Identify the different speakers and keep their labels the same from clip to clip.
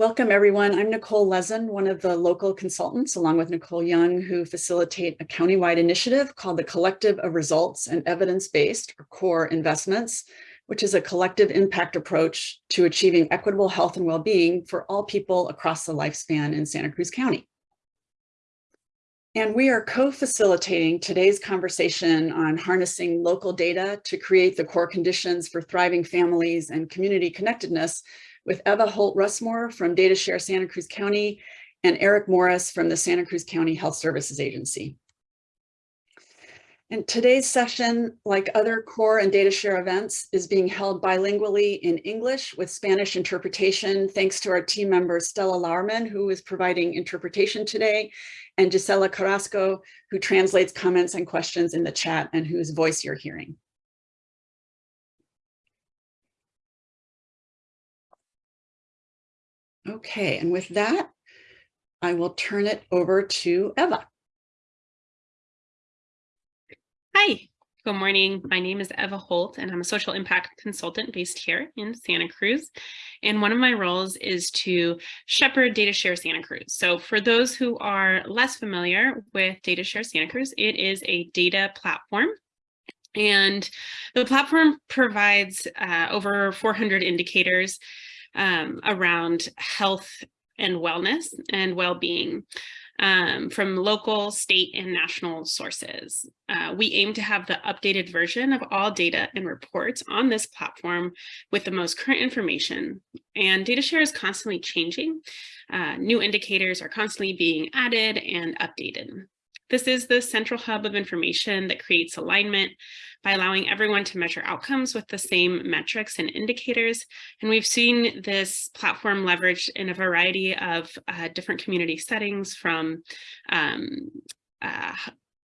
Speaker 1: Welcome, everyone. I'm Nicole Lezen, one of the local consultants, along with Nicole Young, who facilitate a countywide initiative called the Collective of Results and Evidence-Based, or CORE Investments, which is a collective impact approach to achieving equitable health and well-being for all people across the lifespan in Santa Cruz County. And we are co-facilitating today's conversation on harnessing local data to create the core conditions for thriving families and community connectedness with Eva Holt Russmore from DataShare Santa Cruz County and Eric Morris from the Santa Cruz County Health Services Agency. And today's session, like other core and data share events, is being held bilingually in English with Spanish interpretation, thanks to our team member Stella Lauerman, who is providing interpretation today, and Gisela Carrasco, who translates comments and questions in the chat and whose voice you're hearing. Okay, and with that, I will turn it over to Eva.
Speaker 2: Hi, good morning. My name is Eva Holt, and I'm a social impact consultant based here in Santa Cruz. And one of my roles is to shepherd DataShare Santa Cruz. So for those who are less familiar with DataShare Santa Cruz, it is a data platform and the platform provides uh, over 400 indicators um, around health and wellness and well-being um, from local, state, and national sources. Uh, we aim to have the updated version of all data and reports on this platform with the most current information. And data share is constantly changing. Uh, new indicators are constantly being added and updated. This is the central hub of information that creates alignment by allowing everyone to measure outcomes with the same metrics and indicators. And we've seen this platform leveraged in a variety of uh, different community settings from um, uh,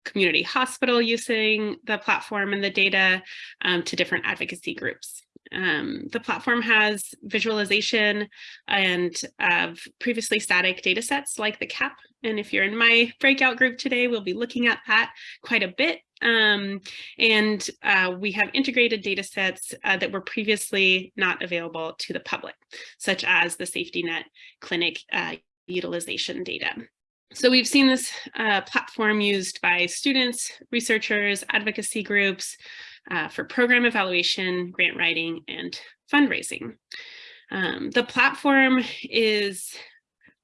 Speaker 2: community hospital using the platform and the data um, to different advocacy groups. Um, the platform has visualization and of previously static data sets like the CAP. And if you're in my breakout group today, we'll be looking at that quite a bit. Um, and uh, we have integrated data sets uh, that were previously not available to the public, such as the safety net clinic uh, utilization data. So we've seen this uh, platform used by students, researchers, advocacy groups, uh, for program evaluation, grant writing, and fundraising. Um, the platform is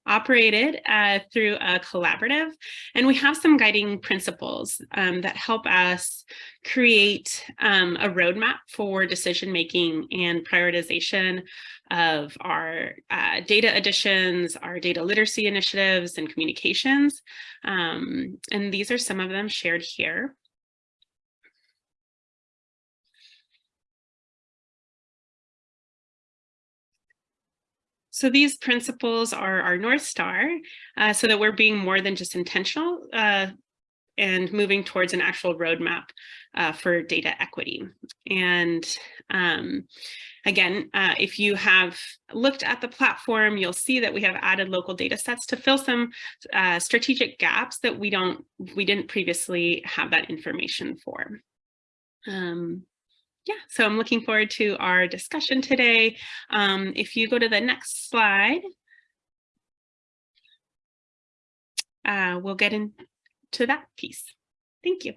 Speaker 2: operated uh, through a collaborative, and we have some guiding principles um, that help us create um, a roadmap for decision making and prioritization of our uh, data additions, our data literacy initiatives, and communications. Um, and these are some of them shared here. So these principles are our North Star uh, so that we're being more than just intentional uh, and moving towards an actual roadmap uh, for data equity. And um, again, uh, if you have looked at the platform, you'll see that we have added local data sets to fill some uh, strategic gaps that we don't we didn't previously have that information for. Um, yeah, so I'm looking forward to our discussion today. Um, if you go to the next slide, uh, we'll get into that piece. Thank you.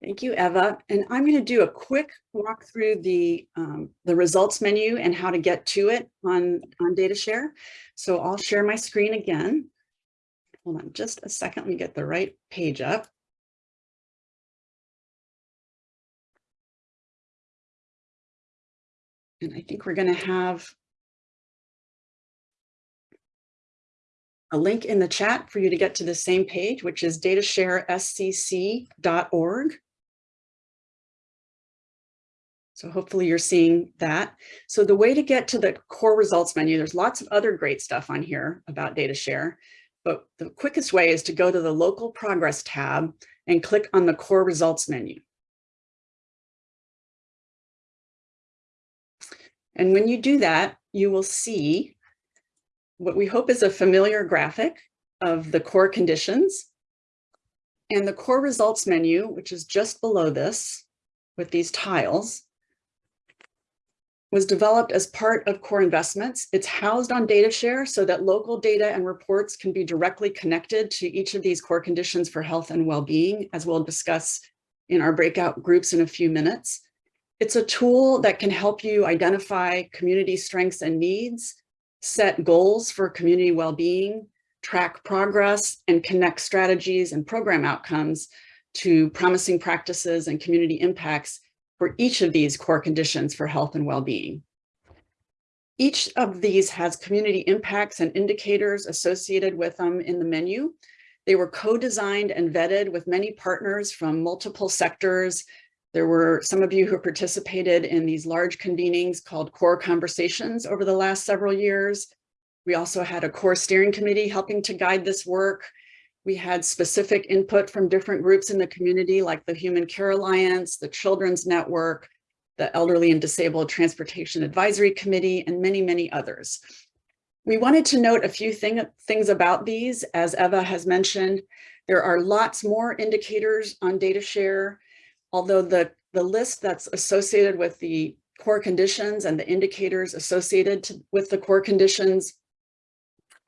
Speaker 1: Thank you, Eva. And I'm going to do a quick walk through the, um, the results menu and how to get to it on, on DataShare. So I'll share my screen again. Hold on just a second, let me get the right page up. And I think we're going to have a link in the chat for you to get to the same page, which is datasharescc.org. So hopefully you're seeing that. So the way to get to the core results menu, there's lots of other great stuff on here about DataShare, but the quickest way is to go to the local progress tab and click on the core results menu. And when you do that, you will see what we hope is a familiar graphic of the core conditions and the core results menu, which is just below this with these tiles, was developed as part of core investments. It's housed on DataShare so that local data and reports can be directly connected to each of these core conditions for health and well-being, as we'll discuss in our breakout groups in a few minutes. It's a tool that can help you identify community strengths and needs, set goals for community well-being, track progress, and connect strategies and program outcomes to promising practices and community impacts for each of these core conditions for health and well-being. Each of these has community impacts and indicators associated with them in the menu. They were co-designed and vetted with many partners from multiple sectors. There were some of you who participated in these large convenings called core conversations over the last several years. We also had a core steering committee helping to guide this work. We had specific input from different groups in the community like the Human Care Alliance, the Children's Network, the Elderly and Disabled Transportation Advisory Committee, and many, many others. We wanted to note a few thing, things about these. As Eva has mentioned, there are lots more indicators on DataShare, although the, the list that's associated with the core conditions and the indicators associated to, with the core conditions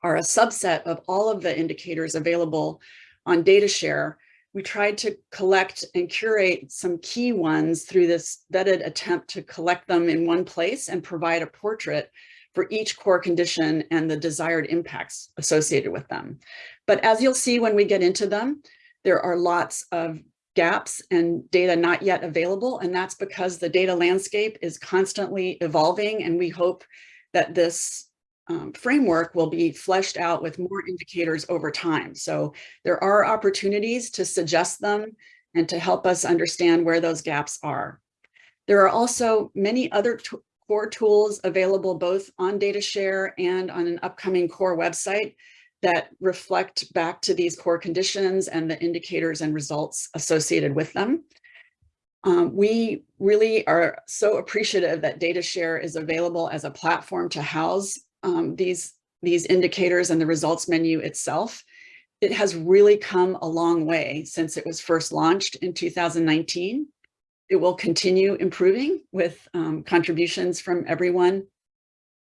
Speaker 1: are a subset of all of the indicators available on DataShare. We tried to collect and curate some key ones through this vetted attempt to collect them in one place and provide a portrait for each core condition and the desired impacts associated with them. But as you'll see when we get into them, there are lots of gaps and data not yet available. And that's because the data landscape is constantly evolving. And we hope that this um, framework will be fleshed out with more indicators over time. So there are opportunities to suggest them and to help us understand where those gaps are. There are also many other core tools available both on DataShare and on an upcoming core website that reflect back to these core conditions and the indicators and results associated with them. Um, we really are so appreciative that DataShare is available as a platform to house um, these, these indicators and the results menu itself, it has really come a long way since it was first launched in 2019. It will continue improving with um, contributions from everyone,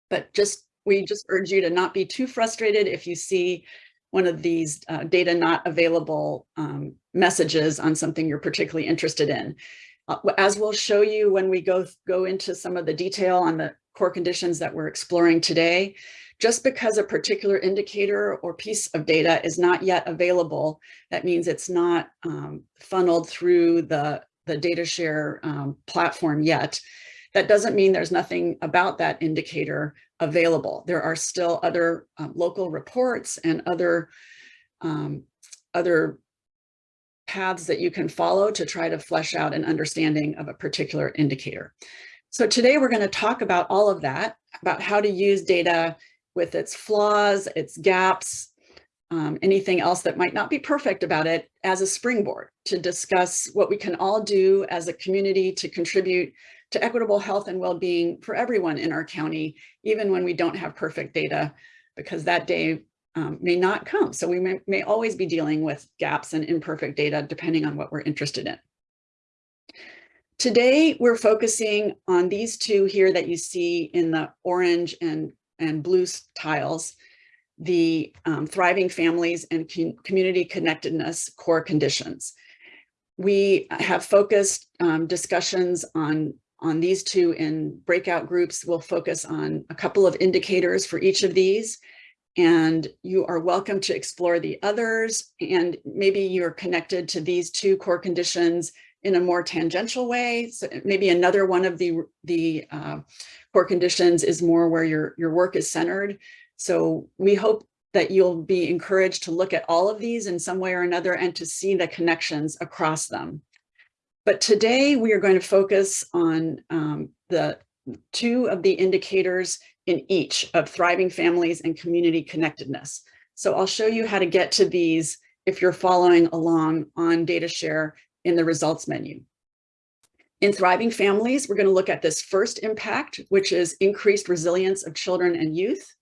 Speaker 1: but just we just urge you to not be too frustrated if you see one of these uh, data not available um, messages on something you're particularly interested in. Uh, as we'll show you when we go, go into some of the detail on the core conditions that we're exploring today, just because a particular indicator or piece of data is not yet available, that means it's not um, funneled through the, the DataShare um, platform yet. That doesn't mean there's nothing about that indicator available. There are still other um, local reports and other, um, other paths that you can follow to try to flesh out an understanding of a particular indicator. So today we're going to talk about all of that, about how to use data with its flaws, its gaps, um, anything else that might not be perfect about it as a springboard to discuss what we can all do as a community to contribute to equitable health and well-being for everyone in our county, even when we don't have perfect data, because that day um, may not come. So we may, may always be dealing with gaps and imperfect data, depending on what we're interested in. Today, we're focusing on these two here that you see in the orange and, and blue tiles, the um, thriving families and community connectedness core conditions. We have focused um, discussions on, on these two in breakout groups. We'll focus on a couple of indicators for each of these. And you are welcome to explore the others. And maybe you're connected to these two core conditions in a more tangential way. So maybe another one of the, the uh, core conditions is more where your, your work is centered. So we hope that you'll be encouraged to look at all of these in some way or another and to see the connections across them. But today we are going to focus on um, the two of the indicators in each of thriving families and community connectedness. So I'll show you how to get to these if you're following along on DataShare in the results menu. In Thriving Families, we're going to look at this first impact, which is increased resilience of children and youth.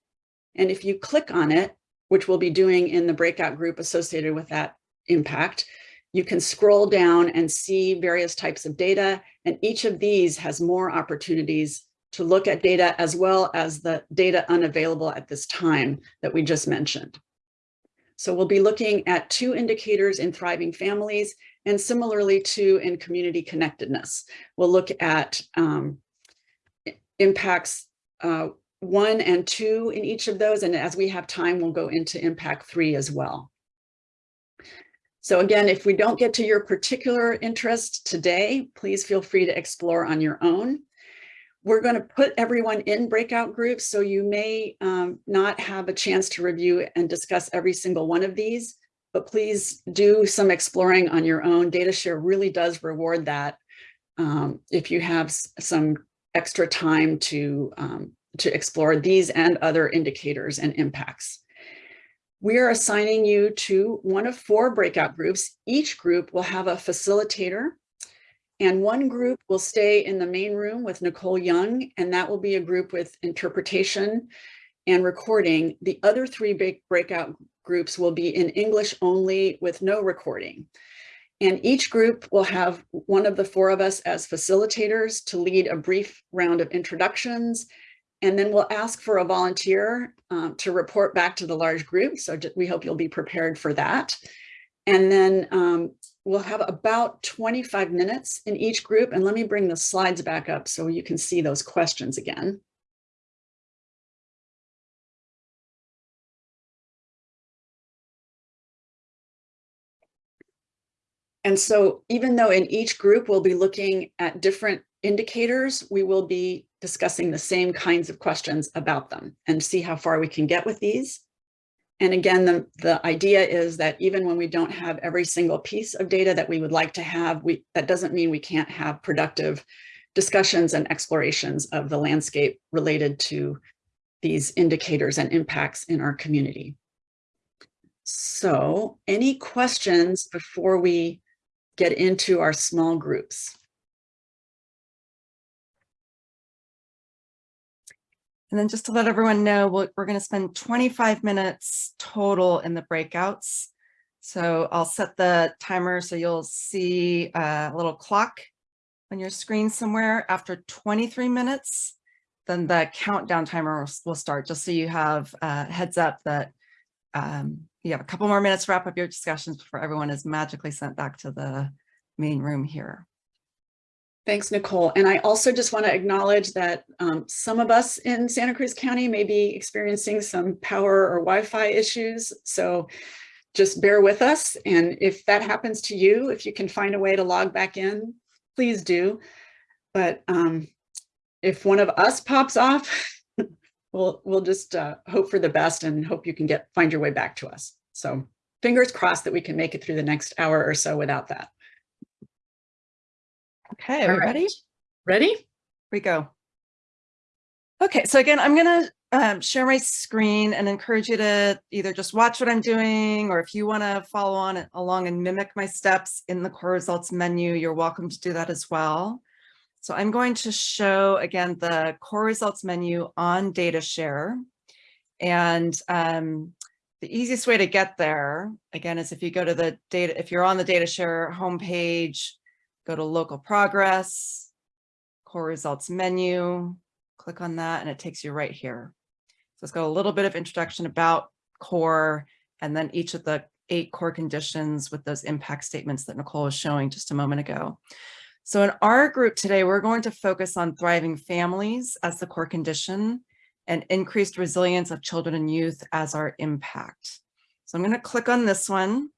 Speaker 1: And if you click on it, which we'll be doing in the breakout group associated with that impact, you can scroll down and see various types of data, and each of these has more opportunities to look at data as well as the data unavailable at this time that we just mentioned. So we'll be looking at two indicators in thriving families and similarly two in community connectedness. We'll look at um, impacts uh, one and two in each of those. And as we have time, we'll go into impact three as well. So again, if we don't get to your particular interest today, please feel free to explore on your own. We're going to put everyone in breakout groups, so you may um, not have a chance to review and discuss every single one of these, but please do some exploring on your own. DataShare really does reward that um, if you have some extra time to, um, to explore these and other indicators and impacts. We are assigning you to one of four breakout groups. Each group will have a facilitator and one group will stay in the main room with Nicole Young, and that will be a group with interpretation and recording. The other three big breakout groups will be in English only with no recording. And each group will have one of the four of us as facilitators to lead a brief round of introductions. And then we'll ask for a volunteer um, to report back to the large group. So we hope you'll be prepared for that. And then um, we'll have about 25 minutes in each group. And let me bring the slides back up so you can see those questions again. And so even though in each group we'll be looking at different indicators, we will be discussing the same kinds of questions about them and see how far we can get with these. And again, the, the idea is that even when we don't have every single piece of data that we would like to have, we, that doesn't mean we can't have productive discussions and explorations of the landscape related to these indicators and impacts in our community. So any questions before we get into our small groups?
Speaker 3: And then just to let everyone know, we're, we're going to spend 25 minutes total in the breakouts. So I'll set the timer so you'll see a little clock on your screen somewhere after 23 minutes. Then the countdown timer will start just so you have a heads up that um, you have a couple more minutes to wrap up your discussions before everyone is magically sent back to the main room here.
Speaker 1: Thanks, Nicole. And I also just want to acknowledge that um, some of us in Santa Cruz County may be experiencing some power or Wi-Fi issues. So just bear with us. And if that happens to you, if you can find a way to log back in, please do. But um, if one of us pops off, we'll, we'll just uh, hope for the best and hope you can get find your way back to us. So fingers crossed that we can make it through the next hour or so without that.
Speaker 3: Okay, are we ready?
Speaker 1: Ready? Here
Speaker 3: we go. Okay, so again, I'm going to um, share my screen and encourage you to either just watch what I'm doing, or if you want to follow on along and mimic my steps in the core results menu, you're welcome to do that as well. So I'm going to show again the core results menu on data share. And um, the easiest way to get there, again, is if you go to the data, if you're on the data share homepage, go to local progress, core results menu, click on that and it takes you right here. So it's got a little bit of introduction about core and then each of the eight core conditions with those impact statements that Nicole was showing just a moment ago. So in our group today, we're going to focus on thriving families as the core condition and increased resilience of children and youth as our impact. So I'm going to click on this one.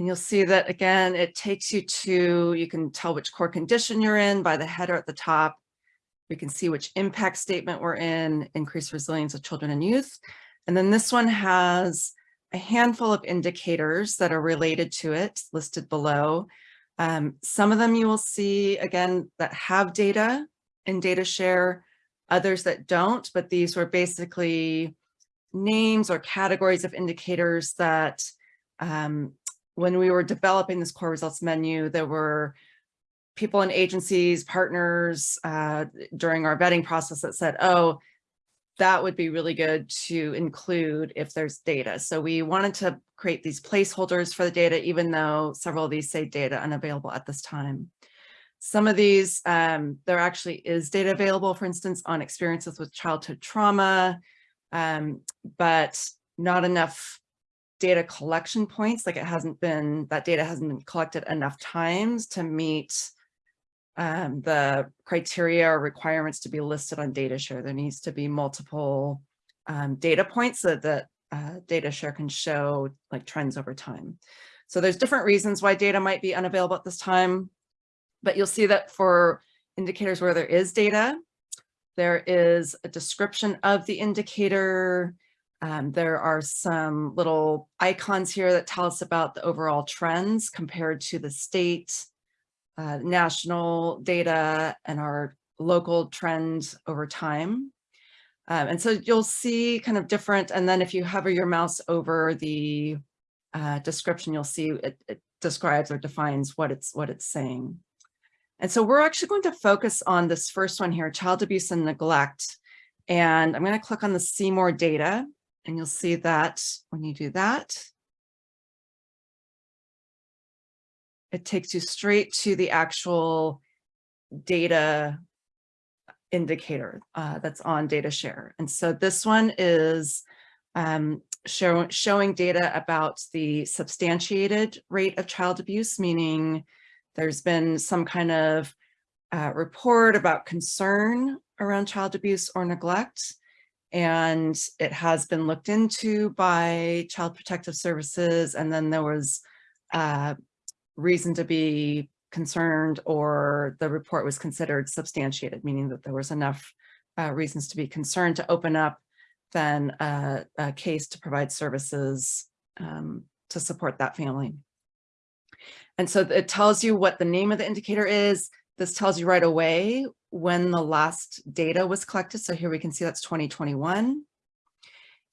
Speaker 3: And you'll see that again, it takes you to, you can tell which core condition you're in by the header at the top. We can see which impact statement we're in, increased resilience of children and youth. And then this one has a handful of indicators that are related to it listed below. Um, some of them you will see, again, that have data in data share, others that don't, but these were basically names or categories of indicators that um, when we were developing this core results menu, there were people in agencies, partners uh, during our vetting process that said, oh, that would be really good to include if there's data. So we wanted to create these placeholders for the data, even though several of these say data unavailable at this time. Some of these, um, there actually is data available, for instance, on experiences with childhood trauma, um, but not enough data collection points, like it hasn't been, that data hasn't been collected enough times to meet um, the criteria or requirements to be listed on data share. There needs to be multiple um, data points so that uh, data share can show like trends over time. So there's different reasons why data might be unavailable at this time, but you'll see that for indicators where there is data, there is a description of the indicator. Um, there are some little icons here that tell us about the overall trends compared to the state, uh, national data and our local trends over time. Um, and so you'll see kind of different, and then if you hover your mouse over the uh, description, you'll see it, it describes or defines what it's what it's saying. And so we're actually going to focus on this first one here, child abuse and neglect. And I'm going to click on the see more data, and you'll see that when you do that, it takes you straight to the actual data indicator uh, that's on data share. And so this one is um, show, showing data about the substantiated rate of child abuse, meaning there's been some kind of uh, report about concern around child abuse or neglect, and it has been looked into by Child Protective Services, and then there was uh, reason to be concerned or the report was considered substantiated, meaning that there was enough uh, reasons to be concerned to open up then a, a case to provide services um, to support that family. And so it tells you what the name of the indicator is. This tells you right away when the last data was collected. So here we can see that's 2021.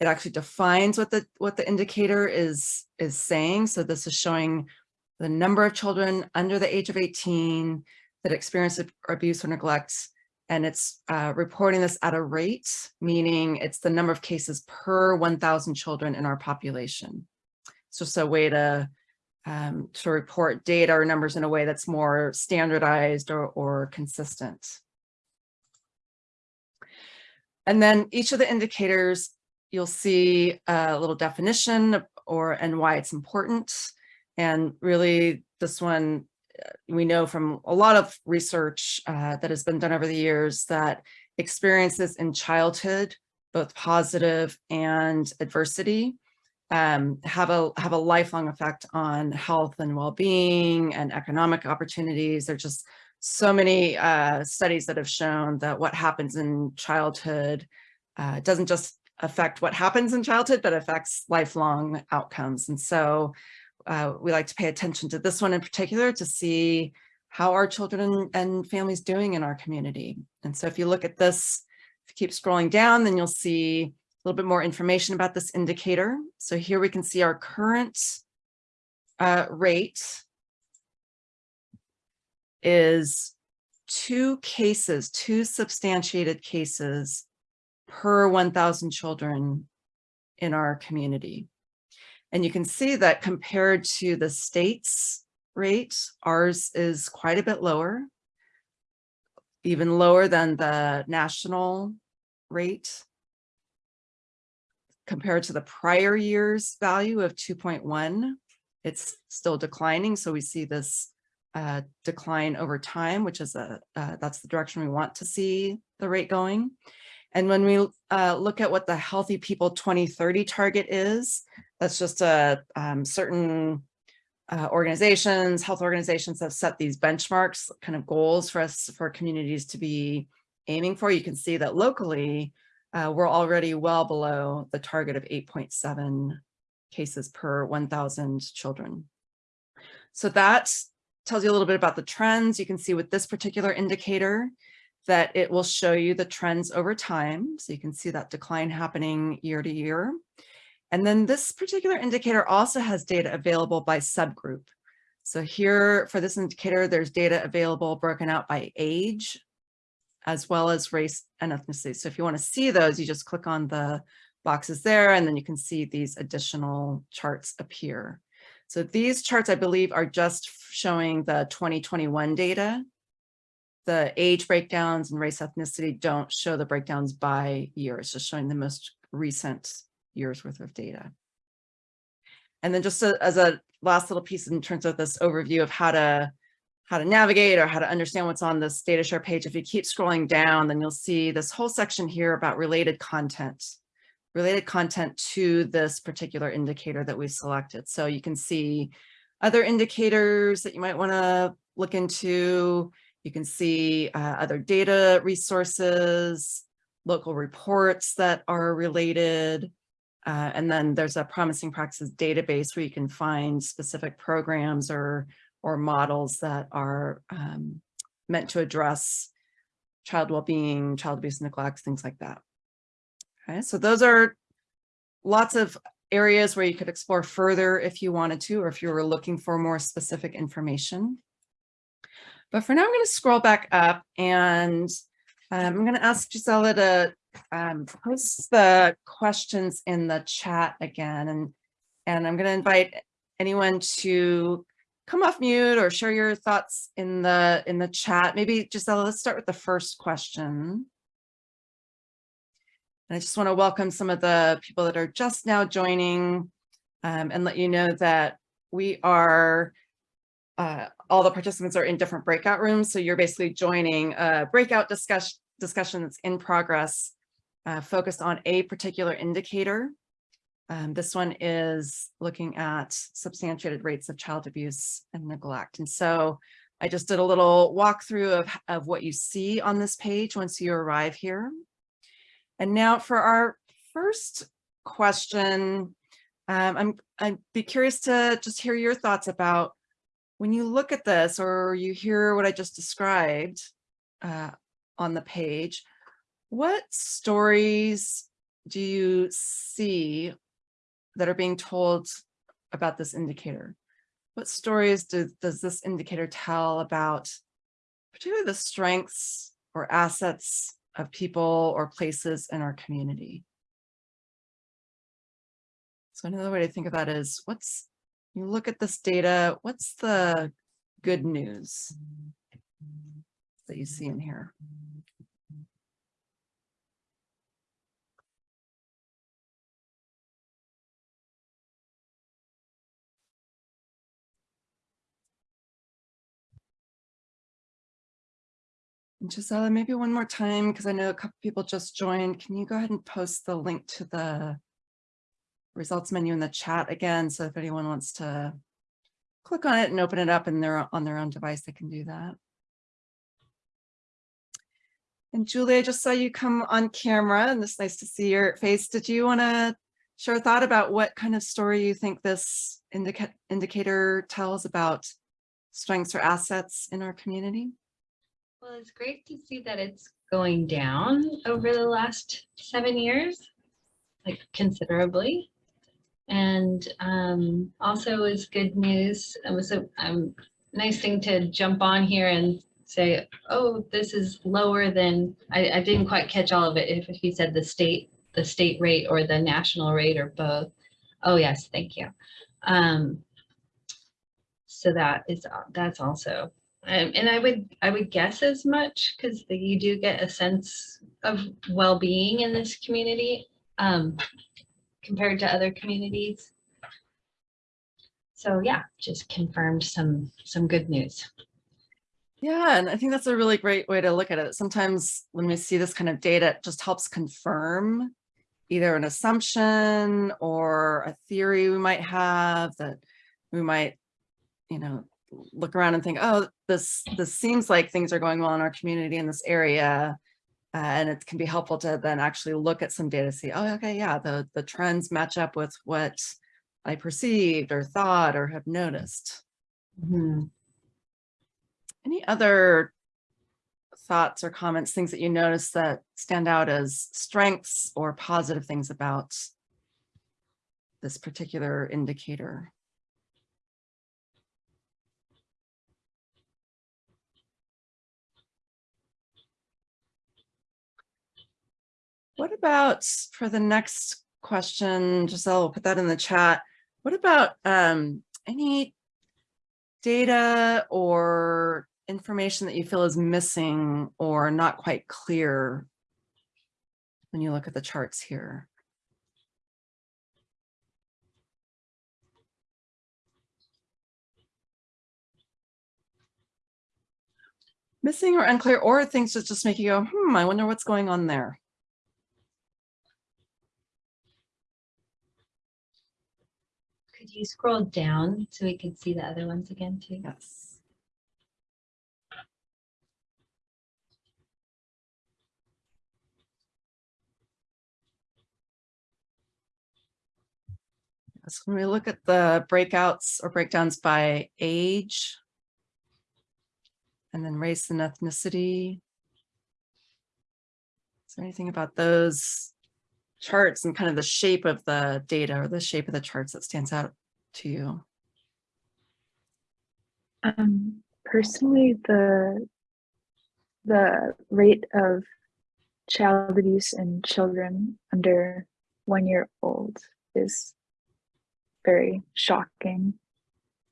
Speaker 3: It actually defines what the what the indicator is is saying. So this is showing the number of children under the age of 18 that experience abuse or neglect, and it's uh, reporting this at a rate, meaning it's the number of cases per 1,000 children in our population. It's just a way to, um, to report data or numbers in a way that's more standardized or, or consistent. And then each of the indicators, you'll see a little definition or and why it's important. And really this one, uh, we know from a lot of research uh, that has been done over the years that experiences in childhood, both positive and adversity, um, have a have a lifelong effect on health and well-being and economic opportunities. There's just so many uh, studies that have shown that what happens in childhood uh, doesn't just affect what happens in childhood, but affects lifelong outcomes. And so uh, we like to pay attention to this one in particular to see how our children and families doing in our community. And so if you look at this, if you keep scrolling down, then you'll see little bit more information about this indicator. So here we can see our current uh, rate is two cases, two substantiated cases per 1,000 children in our community. And you can see that compared to the state's rate, ours is quite a bit lower, even lower than the national rate. Compared to the prior year's value of 2.1, it's still declining. So we see this uh, decline over time, which is a uh, that's the direction we want to see the rate going. And when we uh, look at what the Healthy People 2030 target is, that's just a um, certain uh, organizations, health organizations have set these benchmarks, kind of goals for us, for communities to be aiming for. You can see that locally, uh, we're already well below the target of 8.7 cases per 1,000 children. So that tells you a little bit about the trends. You can see with this particular indicator that it will show you the trends over time. So you can see that decline happening year to year. And then this particular indicator also has data available by subgroup. So here for this indicator, there's data available broken out by age, as well as race and ethnicity. So if you want to see those, you just click on the boxes there, and then you can see these additional charts appear. So these charts, I believe, are just showing the 2021 data. the age breakdowns and race ethnicity don't show the breakdowns by year. It's just showing the most recent years worth of data. And then just as a last little piece in terms of this overview of how to how to navigate or how to understand what's on this data share page. If you keep scrolling down, then you'll see this whole section here about related content, related content to this particular indicator that we've selected. So you can see other indicators that you might want to look into. You can see uh, other data resources, local reports that are related. Uh, and then there's a promising practices database where you can find specific programs or or models that are um, meant to address child well-being, child abuse, and neglect, things like that. Okay, so those are lots of areas where you could explore further if you wanted to, or if you were looking for more specific information. But for now, I'm going to scroll back up and um, I'm going to ask Gisela to um, post the questions in the chat again. And, and I'm going to invite anyone to come off mute or share your thoughts in the in the chat. Maybe Gisela, let's start with the first question. And I just want to welcome some of the people that are just now joining um, and let you know that we are, uh, all the participants are in different breakout rooms. So you're basically joining a breakout discussion, discussion that's in progress, uh, focused on a particular indicator. Um, this one is looking at substantiated rates of child abuse and neglect. And so I just did a little walkthrough of, of what you see on this page once you arrive here. And now for our first question, um, I'm, I'd be curious to just hear your thoughts about when you look at this or you hear what I just described uh, on the page, what stories do you see that are being told about this indicator? What stories do, does this indicator tell about particularly the strengths or assets of people or places in our community? So another way to think of that is what's, you look at this data, what's the good news that you see in here? And Gisela, maybe one more time, because I know a couple people just joined. Can you go ahead and post the link to the results menu in the chat again? So if anyone wants to click on it and open it up and they're on their own device, they can do that. And Julie, I just saw you come on camera and it's nice to see your face. Did you want to share a thought about what kind of story you think this indica indicator tells about strengths or assets in our community?
Speaker 4: Well, it's great to see that it's going down over the last seven years, like considerably. And um, also is good news. It was a um, nice thing to jump on here and say, oh, this is lower than, I, I didn't quite catch all of it. If, if he said the state, the state rate or the national rate or both. Oh, yes, thank you. Um, so that is, that's also um, and I would I would guess as much because you do get a sense of well-being in this community um, compared to other communities. So yeah, just confirmed some some good news.
Speaker 3: Yeah, and I think that's a really great way to look at it. Sometimes when we see this kind of data, it just helps confirm either an assumption or a theory we might have that we might, you know, look around and think, oh, this this seems like things are going well in our community in this area. Uh, and it can be helpful to then actually look at some data, see, oh, okay, yeah, the, the trends match up with what I perceived or thought or have noticed.
Speaker 4: Mm -hmm.
Speaker 3: Any other thoughts or comments, things that you notice that stand out as strengths or positive things about this particular indicator? What about for the next question, Giselle, will put that in the chat. What about um, any data or information that you feel is missing or not quite clear when you look at the charts here? Missing or unclear or things that just make you go, hmm, I wonder what's going on there.
Speaker 4: Could you scroll down so we could see the other ones again too?
Speaker 3: Yes. So when we look at the breakouts or breakdowns by age, and then race and ethnicity. Is there anything about those charts and kind of the shape of the data or the shape of the charts that stands out to you?
Speaker 5: Um, personally, the the rate of child abuse in children under one year old is very shocking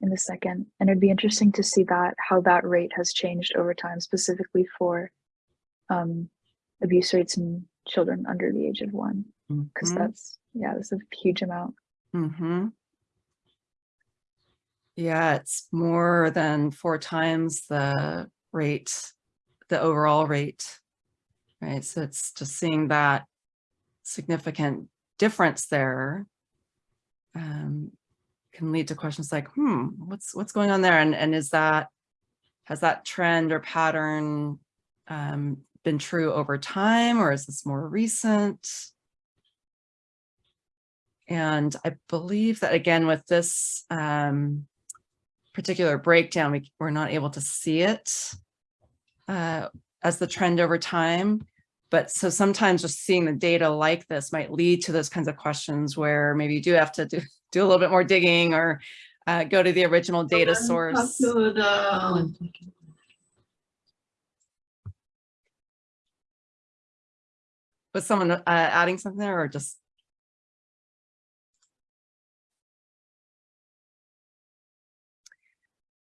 Speaker 5: in the second. And it'd be interesting to see that how that rate has changed over time, specifically for um, abuse rates in children under the age of one, because
Speaker 3: Mhm.
Speaker 5: that's yeah, that's a huge amount.
Speaker 3: Mm-hmm. Yeah, it's more than four times the rate, the overall rate. Right, so it's just seeing that significant difference there. Um, can lead to questions like, hmm, what's what's going on there? And and is that has that trend or pattern um, been true over time, or is this more recent? And I believe that again, with this um, particular breakdown, we, we're not able to see it uh, as the trend over time. But so sometimes just seeing the data like this might lead to those kinds of questions where maybe you do have to do, do a little bit more digging or uh, go to the original data source.
Speaker 4: One second.
Speaker 3: Was someone uh, adding something there or just?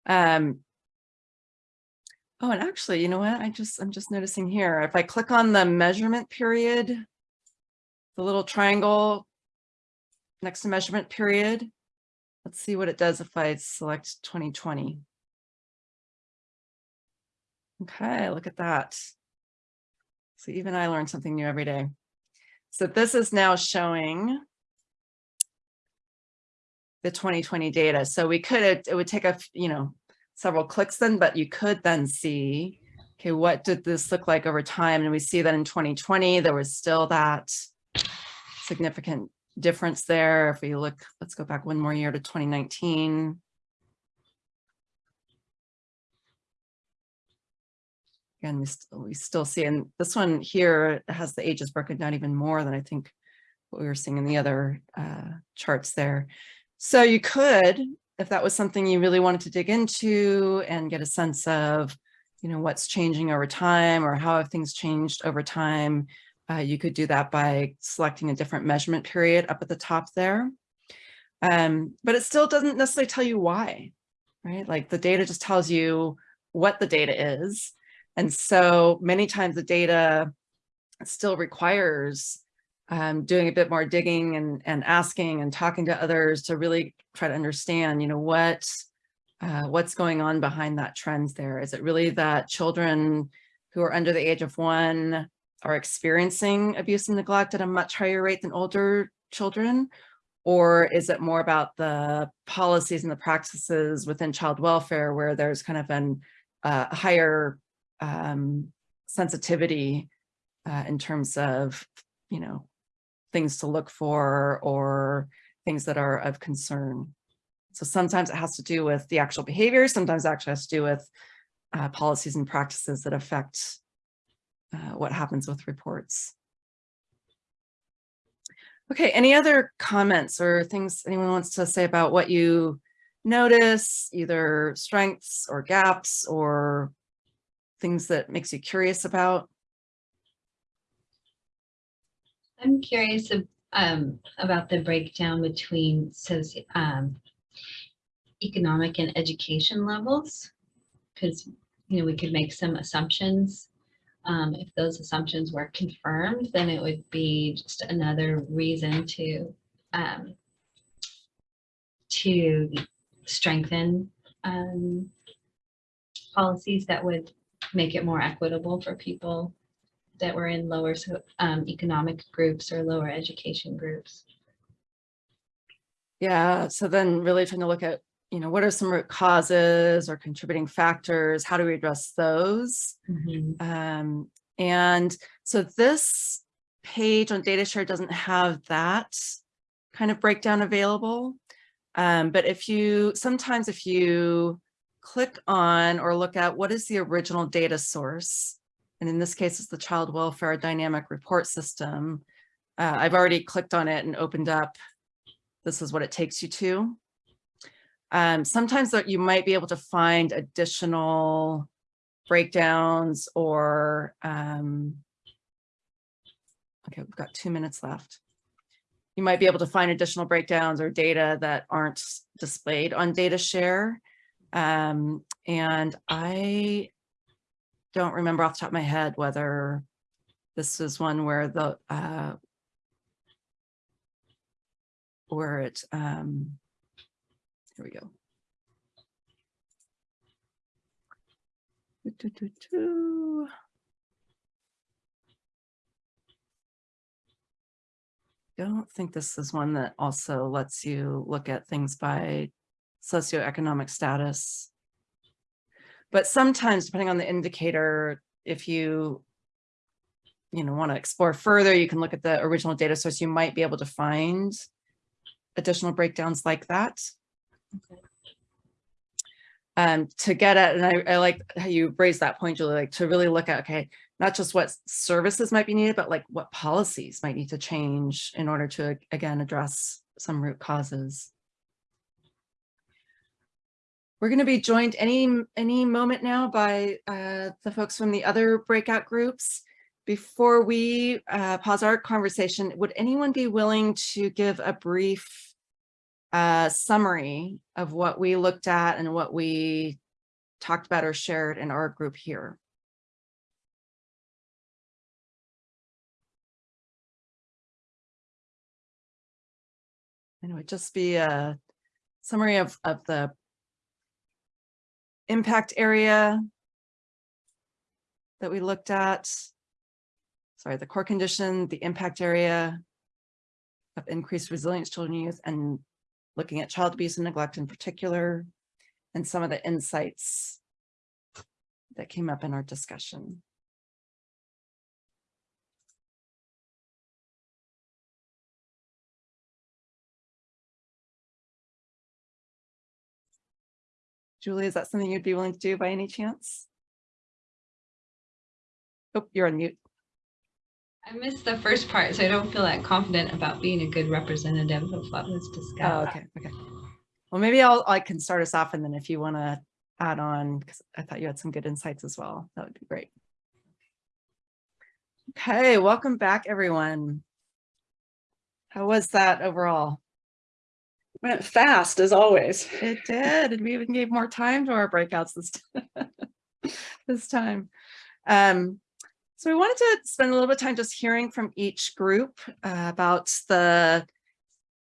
Speaker 3: Um, oh, and actually, you know what? I just, I'm just noticing here, if I click on the measurement period, the little triangle next to measurement period, let's see what it does if I select 2020. Okay, look at that. So even I learn something new every day. So this is now showing the 2020 data. So we could, it would take a, you know, several clicks then, but you could then see, okay, what did this look like over time? And we see that in 2020, there was still that significant difference there. If we look, let's go back one more year to 2019. Again, we, st we still see, and this one here has the ages broken down even more than I think what we were seeing in the other uh, charts there. So you could, if that was something you really wanted to dig into and get a sense of, you know, what's changing over time or how have things changed over time, uh, you could do that by selecting a different measurement period up at the top there. Um, but it still doesn't necessarily tell you why, right? Like the data just tells you what the data is. And so many times the data still requires um, doing a bit more digging and, and asking and talking to others to really try to understand, you know, what uh, what's going on behind that trend there. Is it really that children who are under the age of one are experiencing abuse and neglect at a much higher rate than older children? Or is it more about the policies and the practices within child welfare where there's kind of an uh, higher um, sensitivity uh, in terms of, you know, things to look for or things that are of concern. So sometimes it has to do with the actual behavior, sometimes it actually has to do with uh, policies and practices that affect uh, what happens with reports. Okay, any other comments or things anyone wants to say about what you notice, either strengths or gaps or things that makes you curious about?
Speaker 4: I'm curious um, about the breakdown between soci- um, economic and education levels. Because you know, we could make some assumptions. Um, if those assumptions were confirmed, then it would be just another reason to um, to strengthen um, policies that would make it more equitable for people that were in lower um, economic groups or lower education groups.
Speaker 3: Yeah, so then really trying to look at, you know, what are some root causes or contributing factors? How do we address those? Um, and so this page on data share doesn't have that kind of breakdown available. Um, but if you, sometimes if you click on or look at what is the original data source, and in this case, it's the Child Welfare Dynamic Report System. Uh, I've already clicked on it and opened up. This is what it takes you to. Um, sometimes that you might be able to find additional breakdowns or, um, okay, we've got two minutes left. You might be able to find additional breakdowns or data that aren't displayed on data share. Um, and I don't remember off the top of my head whether this is one where the, uh, where it, um, here we go. Do, do, do, do. Don't think this is one that also lets you look at things by socioeconomic status. But sometimes depending on the indicator, if you you know, want to explore further, you can look at the original data source. You might be able to find additional breakdowns like that. Okay. Um, to get at, and I, I like how you raised that point, Julie, like to really look at, okay, not just what services might be needed, but like what policies might need to change in order to, again, address some root causes. We're going to be joined any, any moment now by uh, the folks from the other breakout groups. Before we uh, pause our conversation, would anyone be willing to give a brief uh, summary of what we looked at and what we talked about or shared in our group here? And it would just be a summary of, of the impact area that we looked at. Sorry, the core condition, the impact area of increased resilience children and youth and looking at child abuse and neglect in particular, and some of the insights that came up in our discussion. Julie, is that something you'd be willing to do by any chance? Oh, you're on mute.
Speaker 4: I missed the first part, so I don't feel that confident about being a good representative of what was discussed.
Speaker 3: Oh, okay, okay. Well, maybe I'll, I can start us off and then if you want to add on, because I thought you had some good insights as well, that would be great. Okay, welcome back, everyone. How was that overall?
Speaker 1: Went fast as always.
Speaker 3: It did, and we even gave more time to our breakouts this, t- this time. Um, so we wanted to spend a little bit of time just hearing from each group uh, about the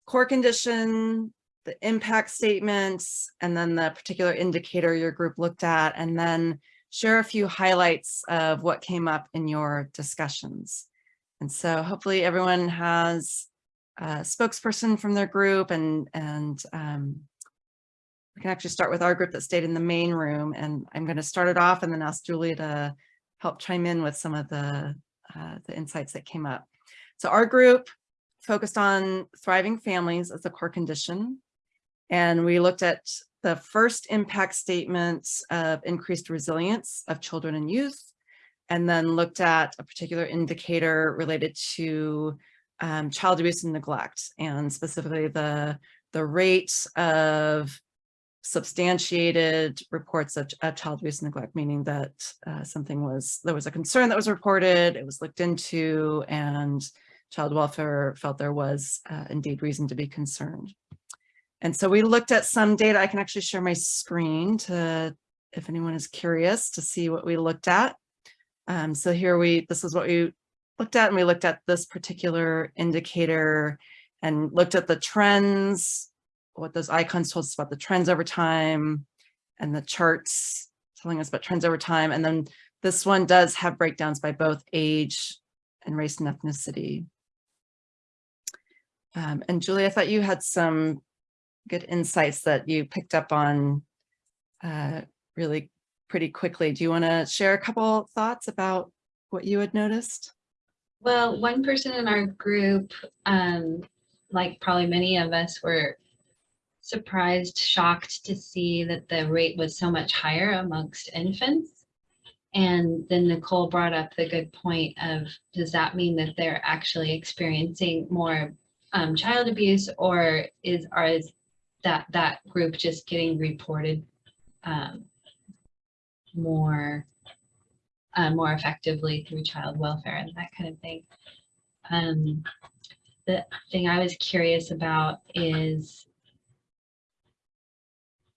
Speaker 3: core condition, the impact statements, and then the particular indicator your group looked at, and then share a few highlights of what came up in your discussions. And so hopefully everyone has a spokesperson from their group and, and um, we can actually start with our group that stayed in the main room. And I'm going to start it off and then ask Julie to help chime in with some of the, uh, the insights that came up. So our group focused on thriving families as a core condition. And we looked at the first impact statements of increased resilience of children and youth, and then looked at a particular indicator related to um, child abuse and neglect, and specifically the, the rate of substantiated reports of, of child abuse and neglect, meaning that uh, something was, there was a concern that was reported, it was looked into, and child welfare felt there was uh, indeed reason to be concerned. And so we looked at some data. I can actually share my screen to if anyone is curious to see what we looked at. Um, so here we, this is what we looked at and we looked at this particular indicator and looked at the trends, what those icons told us about the trends over time and the charts telling us about trends over time. And then this one does have breakdowns by both age and race and ethnicity. Um, and Julie, I thought you had some good insights that you picked up on uh, really pretty quickly. Do you want to share a couple thoughts about what you had noticed?
Speaker 4: Well, one person in our group, um, like probably many of us were surprised, shocked to see that the rate was so much higher amongst infants. And then Nicole brought up the good point of, does that mean that they're actually experiencing more um, child abuse or is, or is that, that group just getting reported um, more, uh, more effectively through child welfare and that kind of thing? Um, the thing I was curious about is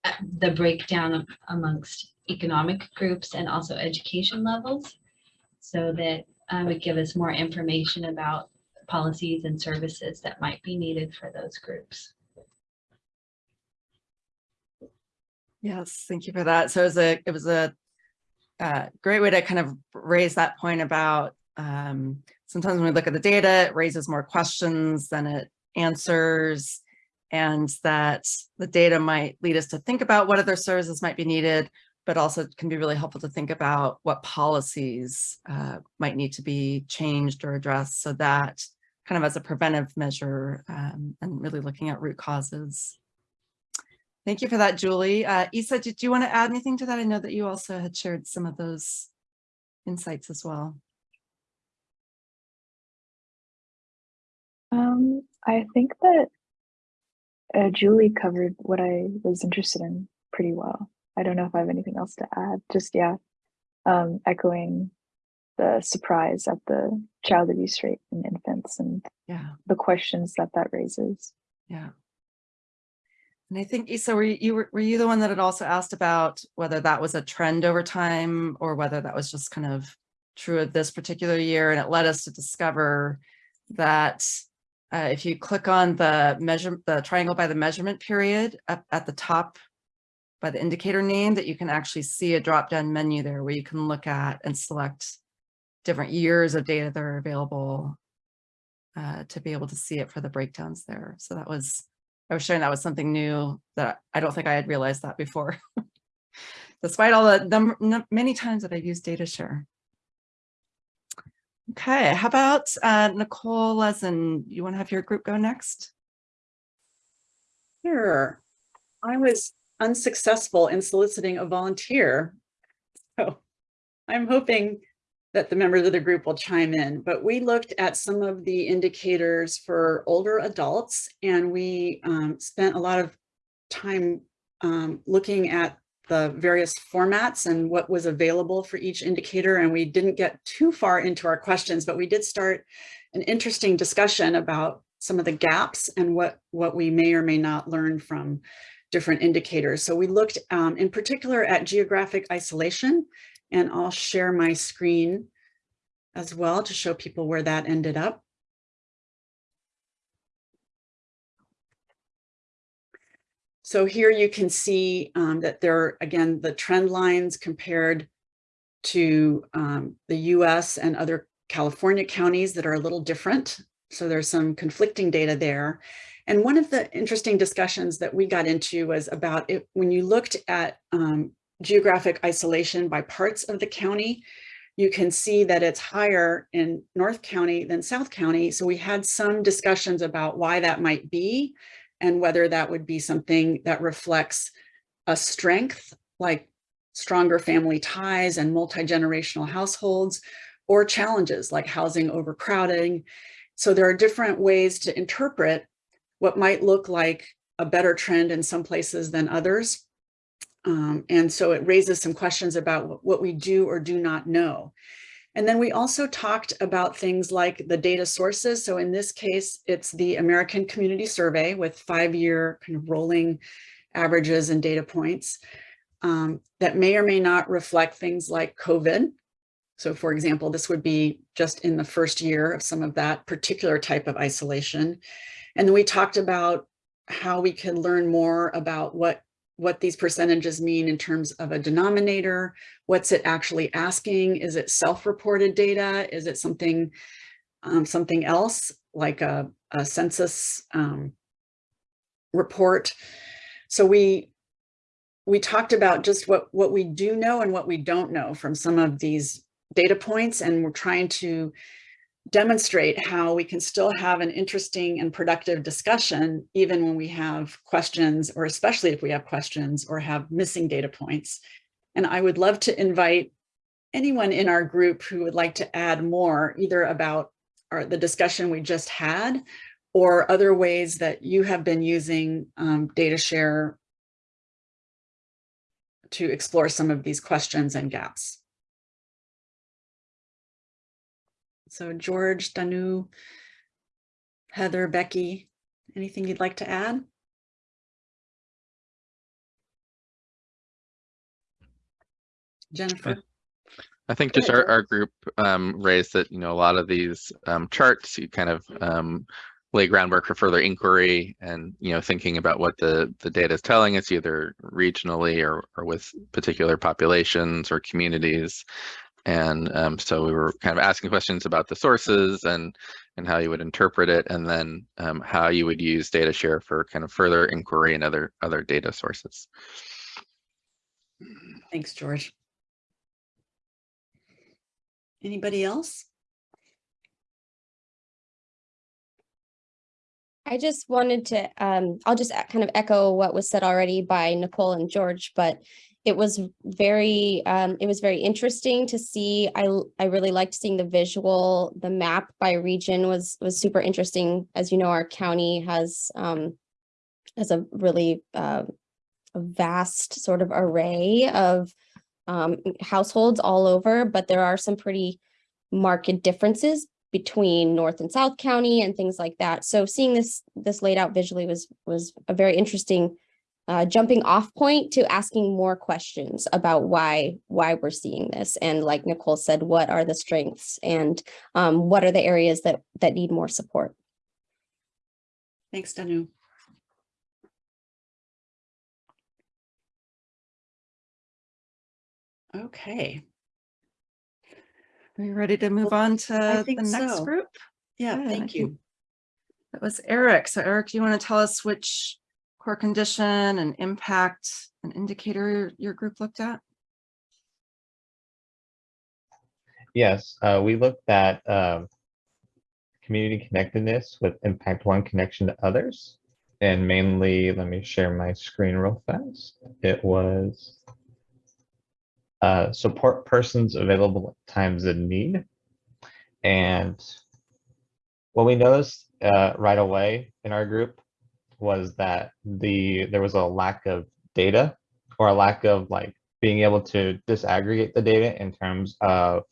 Speaker 4: uh, the breakdown amongst economic groups and also education levels so that uh, would give us more information about policies and services that might be needed for those groups.
Speaker 3: Yes, thank you for that. So it was a, it was a uh, great way to kind of raise that point about um, sometimes when we look at the data, it raises more questions than it answers and that the data might lead us to think about what other services might be needed, but also can be really helpful to think about what policies uh, might need to be changed or addressed so that kind of as a preventive measure um, and really looking at root causes. Thank you for that, Julie. Uh, Isa, did you want to add anything to that? I know that you also had shared some of those insights as well.
Speaker 5: Um, I think that uh, Julie covered what I was interested in pretty well. I don't know if I have anything else to add. Just yeah, um, echoing the surprise at the child abuse rate in infants and
Speaker 3: Yeah,
Speaker 5: the questions that that raises.
Speaker 3: yeah. And I think Isa, were you, were, were you the one that had also asked about whether that was a trend over time or whether that was just kind of true of this particular year? And it led us to discover that uh, if you click on the measure, the triangle by the measurement period up at the top by the indicator name that you can actually see a drop down menu there where you can look at and select different years of data that are available uh, to be able to see it for the breakdowns there. So that was, I was sharing that was something new that I don't think I had realized that before. Despite all the number, many times that I've used data share. Okay, how about uh, Nicole Lezen? You want to have your group go next?
Speaker 1: Sure. I was unsuccessful in soliciting a volunteer. So I'm hoping that the members of the group will chime in, but we looked at some of the indicators for older adults and we um, spent a lot of time um, looking at the various formats and what was available for each indicator. And we didn't get too far into our questions, but we did start an interesting discussion about some of the gaps and what, what we may or may not learn from different indicators. So we looked um, in particular at geographic isolation, and I'll share my screen as well to show people where that ended up. So here you can see um, that there are, again, the trend lines compared to um, the US and other California counties that are a little different. So there's some conflicting data there. And one of the interesting discussions that we got into was about it when you looked at um, geographic isolation by parts of the county, you can see that it's higher in North County than South County. So we had some discussions about why that might be and whether that would be something that reflects a strength like stronger family ties and multi-generational households or challenges like housing overcrowding. So there are different ways to interpret what might look like a better trend in some places than others. Um, and so it raises some questions about what we do or do not know. And then we also talked about things like the data sources. So in this case, it's the American Community Survey with five-year kind of rolling averages and data points. um, that may or may not reflect things like COVID. So for example, this would be just in the first year of some of that particular type of isolation. And then we talked about how we can learn more about what what these percentages mean in terms of a denominator. What's it actually asking? Is it self-reported data? Is it something um, something else like a, a census um, report? So we we talked about just what what we do know and what we don't know from some of these data points, and we're trying to demonstrate how we can still have an interesting and productive discussion even when we have questions or especially if we have questions or have missing data points. And I would love to invite anyone in our group who would like to add more either about our, the discussion we just had or other ways that you have been using um, data share to explore some of these questions and gaps. So George, Danu, Heather, Becky, anything you'd like to add? Jennifer?
Speaker 6: I think just our, our group um, raised that, you know, a lot of these um, charts, you kind of um, lay groundwork for further inquiry and, you know, thinking about what the, the data is telling us either regionally or, or with particular populations or communities. And um, so we were kind of asking questions about the sources and and how you would interpret it, and then um, how you would use data share for kind of further inquiry and other other data sources.
Speaker 1: Thanks, George. Anybody else?
Speaker 7: I just wanted to, um, I'll just kind of echo what was said already by Nicole and George, but it was very, um, it was very interesting to see. I I really liked seeing the visual, the map by region was, was super interesting. As you know, our county has, um, has a really, uh, vast sort of array of, um, households all over, but there are some pretty marked differences between North and South County and things like that. So seeing this this laid out visually was was a very interesting uh, jumping off point to asking more questions about why why we're seeing this. And like Nicole said, what are the strengths and um, what are the areas that that need more support?
Speaker 1: Thanks, Danu. Okay,
Speaker 3: Are you ready to move on to the next
Speaker 1: so.
Speaker 3: group?
Speaker 1: yeah,
Speaker 3: Good, I
Speaker 1: thank you.
Speaker 3: That was Eric. So Eric, do you want to tell us which core condition and impact an indicator your group looked at?
Speaker 8: Yes, uh, we looked at um, community connectedness with impact one connection to others. And mainly, let me share my screen real fast. It was uh, support persons available at times in need. And what we noticed uh, right away in our group was that the there was a lack of data or a lack of like being able to disaggregate the data in terms of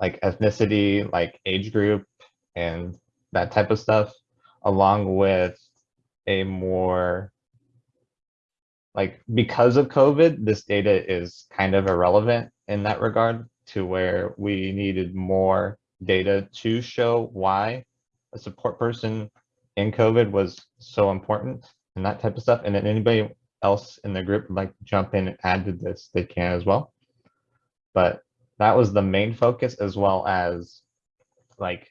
Speaker 8: like ethnicity, like age group and that type of stuff, along with a more like because of COVID, this data is kind of irrelevant in that regard to where we needed more data to show why a support person in COVID was so important and that type of stuff. And then anybody else in the group like jump in and add to this, they can as well. But that was the main focus as well as like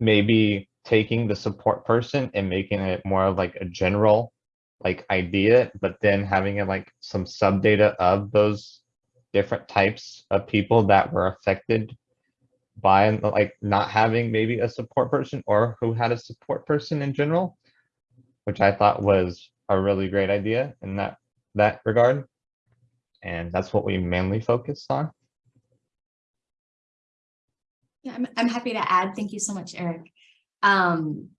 Speaker 8: maybe taking the support person and making it more of like a general like idea, but then having it like some sub data of those different types of people that were affected by like not having maybe a support person or who had a support person in general, which I thought was a really great idea in that that regard. And that's what we mainly focused on.
Speaker 9: Yeah, I'm, I'm happy to add. Thank you so much, Eric. Um,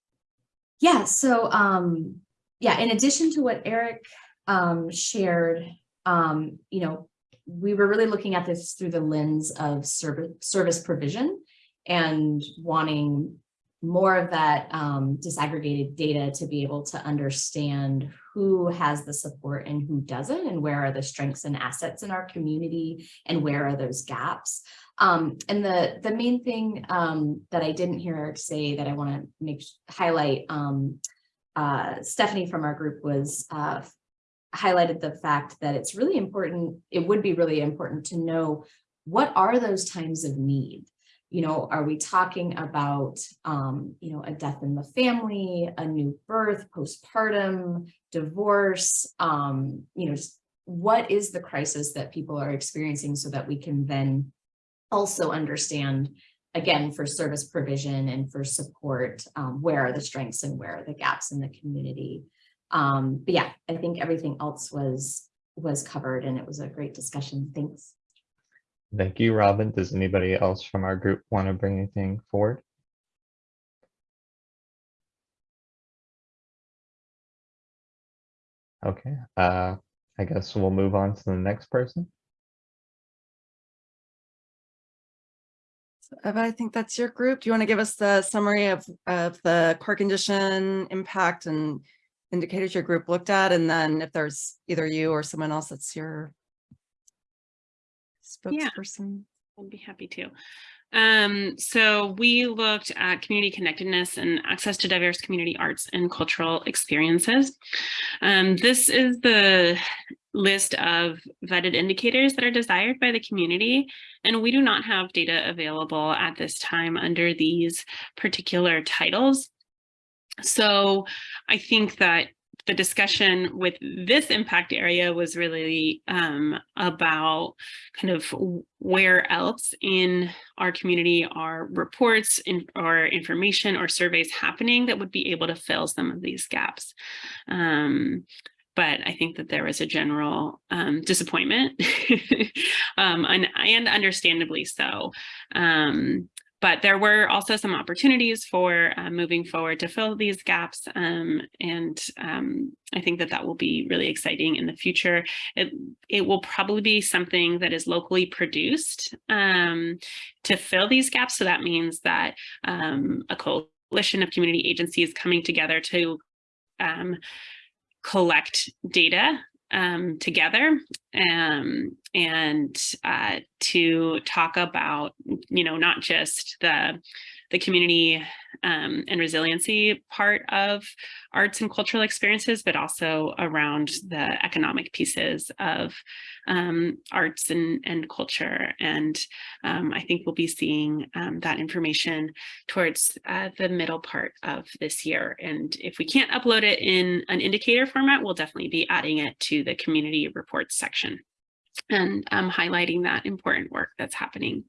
Speaker 9: yeah, so, um, yeah, in addition to what Eric, um, shared, um, you know, we were really looking at this through the lens of service, service provision and wanting more of that um, disaggregated data to be able to understand who has the support and who doesn't, and where are the strengths and assets in our community, and where are those gaps. Um, and the, the main thing um, that I didn't hear Eric say that I want to make highlight, um, uh, Stephanie from our group was uh, highlighted the fact that it's really important, it would be really important to know what are those times of need? You know, are we talking about, um, you know, a death in the family, a new birth, postpartum, divorce, um, you know, what is the crisis that people are experiencing so that we can then also understand, again, for service provision and for support, um, where are the strengths and where are the gaps in the community? Um, but yeah, I think everything else was was covered and it was a great discussion. Thanks.
Speaker 8: Thank you, Robin. Does anybody else from our group want to bring anything forward? Okay, uh, I guess we'll move on to the next person.
Speaker 3: So Eva, I think that's your group. Do you want to give us the summary of, of the core condition impact and indicators your group looked at? And then if there's either you or someone else that's your spokesperson. Yeah.
Speaker 2: I'd be happy to. Um, so we looked at community connectedness and access to diverse community arts and cultural experiences. Um, this is the list of vetted indicators that are desired by the community, and we do not have data available at this time under these particular titles. So I think that the discussion with this impact area was really um, about kind of where else in our community are reports in, or information or surveys happening that would be able to fill some of these gaps. Um, but I think that there was a general um, disappointment um, and, and understandably so. But there were also some opportunities for uh, moving forward to fill these gaps. Um, and um, I think that that will be really exciting in the future. It, it will probably be something that is locally produced um, to fill these gaps. So that means that um, a coalition of community agencies coming together to um, collect data um, together um, and uh, to talk about, you know, not just the the community um, and resiliency part of arts and cultural experiences, but also around the economic pieces of um, arts and, and culture. And um, I think we'll be seeing um, that information towards uh, the middle part of this year. And if we can't upload it in an indicator format, we'll definitely be adding it to the community reports section and um, highlighting that important work that's happening.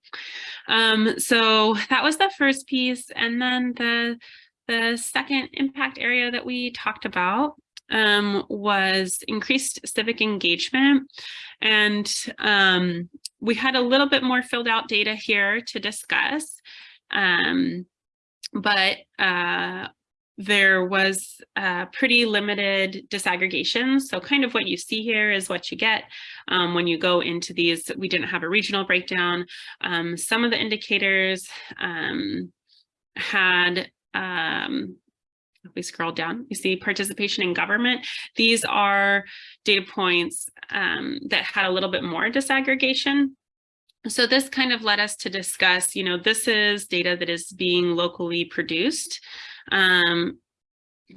Speaker 2: Um, so that was the first piece. And then the, the second impact area that we talked about um, was increased civic engagement. And um, we had a little bit more filled out data here to discuss. Um, but uh, there was uh, pretty limited disaggregation. So kind of what you see here is what you get um, when you go into these. We didn't have a regional breakdown. Um, some of the indicators um, had, um, if we scroll down, you see participation in government. These are data points um, that had a little bit more disaggregation. So this kind of led us to discuss, you know, this is data that is being locally produced. Um,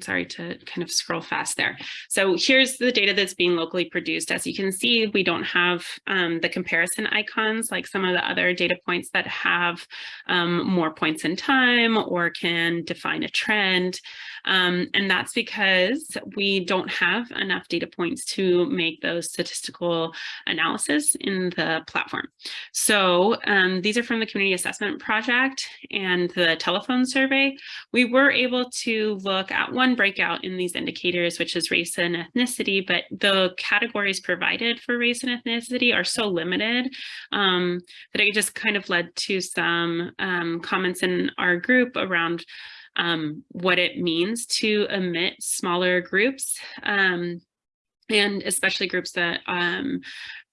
Speaker 2: sorry to kind of scroll fast there. So here's the data that's being locally produced. As you can see, we don't have um, the comparison icons like some of the other data points that have um, more points in time or can define a trend. Um, and that's because we don't have enough data points to make those statistical analysis in the platform. So um, these are from the Community Assessment Project and the telephone survey. We were able to look at one breakout in these indicators, which is race and ethnicity, but the categories provided for race and ethnicity are so limited um, that it just kind of led to some um, comments in our group around um, what it means to omit smaller groups um, and especially groups that um,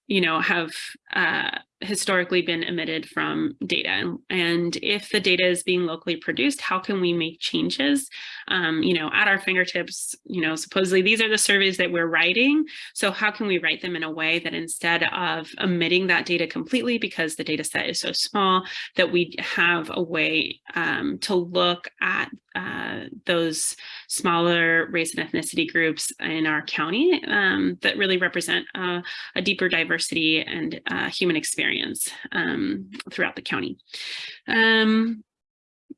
Speaker 2: you know, have uh, historically been omitted from data. And, and if the data is being locally produced how can we make changes? Um, you know at our fingertips you know supposedly these are the surveys that we're writing. So how can we write them in a way that instead of omitting that data completely because the data set is so small that we have a way um, to look at uh, those smaller race and ethnicity groups in our county um, that really represent uh, a deeper diversity and uh, human experience um, throughout the county. Um,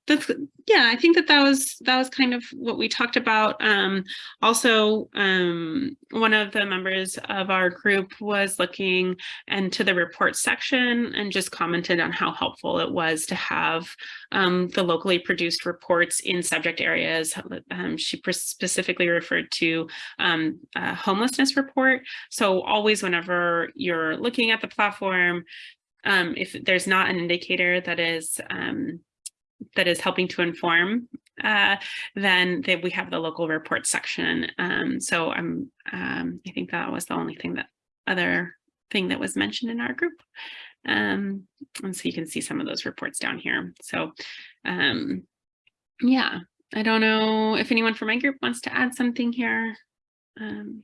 Speaker 2: that's yeah i think that that was that was kind of what we talked about. Um also um one of the members of our group was looking into the report section and just commented on how helpful it was to have um the locally produced reports in subject areas. Um, she specifically referred to um a homelessness report. So always whenever you're looking at the platform um if there's not an indicator that is um that is helping to inform, uh, then that we have the local report section. Um, so I'm, um, I think that was the only thing that other thing that was mentioned in our group. Um, and so you can see some of those reports down here. So um, yeah, I don't know if anyone from my group wants to add something here. Um,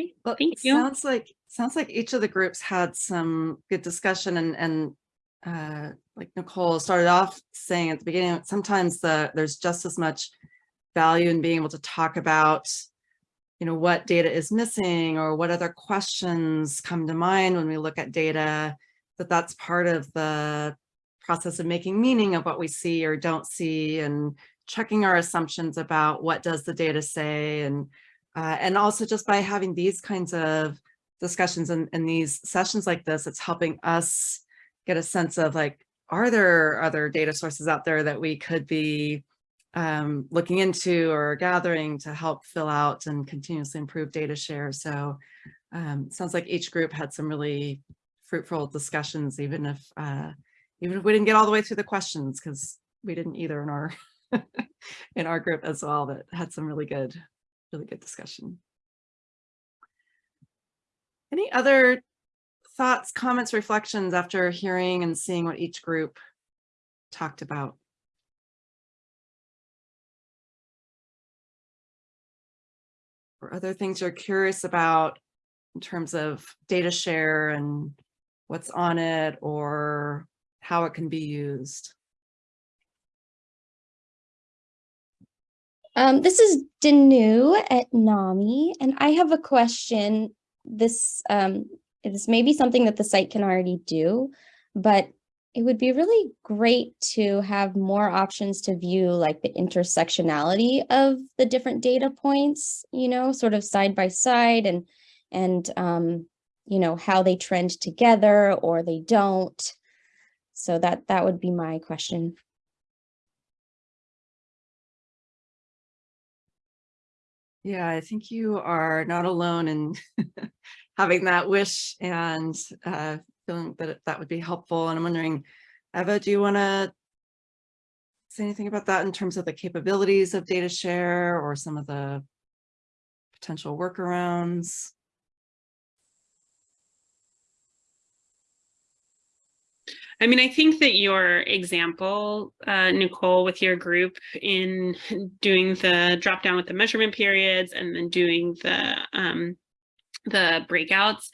Speaker 2: Great,
Speaker 3: Well,
Speaker 2: thank
Speaker 3: it
Speaker 2: you.
Speaker 3: Sounds like, sounds like each of the groups had some good discussion and, and uh, like Nicole started off saying at the beginning, sometimes the, there's just as much value in being able to talk about, you know, what data is missing or what other questions come to mind when we look at data, that that's part of the process of making meaning of what we see or don't see and checking our assumptions about what does the data say and uh, and also just by having these kinds of discussions and, and these sessions like this, it's helping us get a sense of like, are there other data sources out there that we could be um, looking into or gathering to help fill out and continuously improve data share. So um, sounds like each group had some really fruitful discussions, even if uh, even if we didn't get all the way through the questions, because we didn't either in our in our group as well, that had some really good really good discussion. Any other thoughts, comments, reflections after hearing and seeing what each group talked about? Or other things you're curious about in terms of data share and what's on it or how it can be used?
Speaker 7: Um, this is Danu at NAMI, and I have a question. This um, this may be something that the site can already do, but it would be really great to have more options to view like the intersectionality of the different data points, you know, sort of side by side and, and um, you know, how they trend together or they don't. So that, that would be my question.
Speaker 3: Yeah, I think you are not alone in having that wish and uh, feeling that that would be helpful. And I'm wondering, Eva, do you want to say anything about that in terms of the capabilities of data share or some of the potential workarounds?
Speaker 2: I mean, I think that your example, uh, Nicole, with your group in doing the drop down with the measurement periods and then doing the um, the breakouts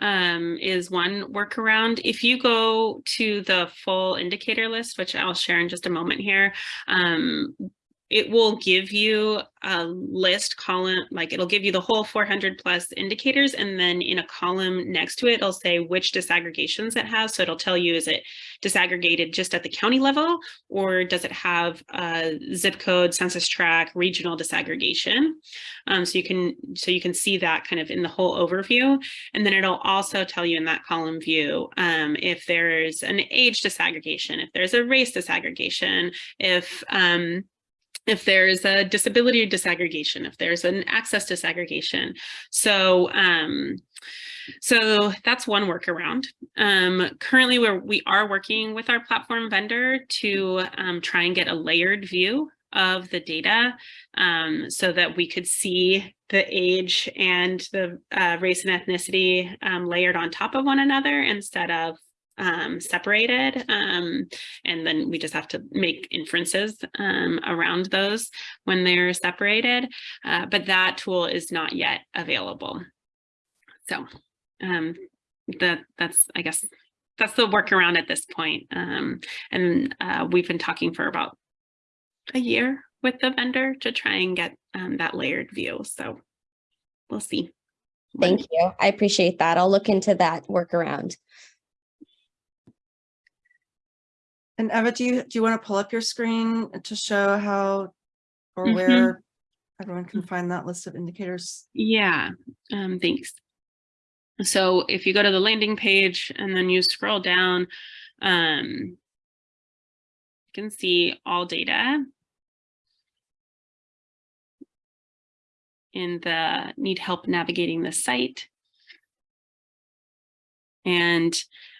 Speaker 2: um, is one workaround. If you go to the full indicator list, which I'll share in just a moment here, um, it will give you a list column, like it'll give you the whole 400 plus indicators. And then in a column next to it, it'll say which disaggregations it has. So it'll tell you, is it disaggregated just at the county level, or does it have a zip code, census tract, regional disaggregation? Um, so you can so you can see that kind of in the whole overview. And then it'll also tell you in that column view um, if there's an age disaggregation, if there's a race disaggregation, if um, if there's a disability disaggregation, if there's an access disaggregation. So, um, so that's one workaround. Um, currently, we're, we are working with our platform vendor to um, try and get a layered view of the data um, so that we could see the age and the uh, race and ethnicity um, layered on top of one another instead of um, separated. Um, and then we just have to make inferences um, around those when they're separated. Uh, but that tool is not yet available. So um, that that's, I guess, that's the workaround at this point. Um, and uh, we've been talking for about a year with the vendor to try and get um, that layered view. So we'll see.
Speaker 7: Thank you. I appreciate that. I'll look into that workaround.
Speaker 3: And Eva, do you, do you want to pull up your screen to show how or
Speaker 2: Mhm.
Speaker 3: where everyone can find that list of indicators?
Speaker 2: Yeah, um, thanks. So if you go to the landing page and then you scroll down, um, you can see all data in the need help navigating the site. And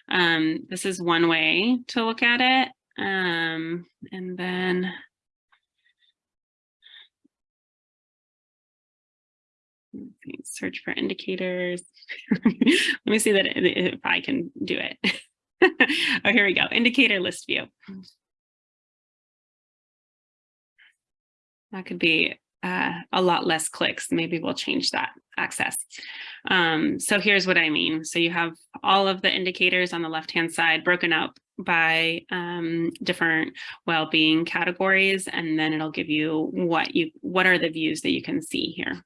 Speaker 2: um, this is one way to look at it. Um, and then search for indicators. Let me see that if I can do it. oh, here we go. Indicator list view. That could be uh, a lot less clicks. Maybe we'll change that access. Um, so here's what I mean. So you have all of the indicators on the left-hand side broken up by um, different well-being categories, and then it'll give you what you what are the views that you can see here.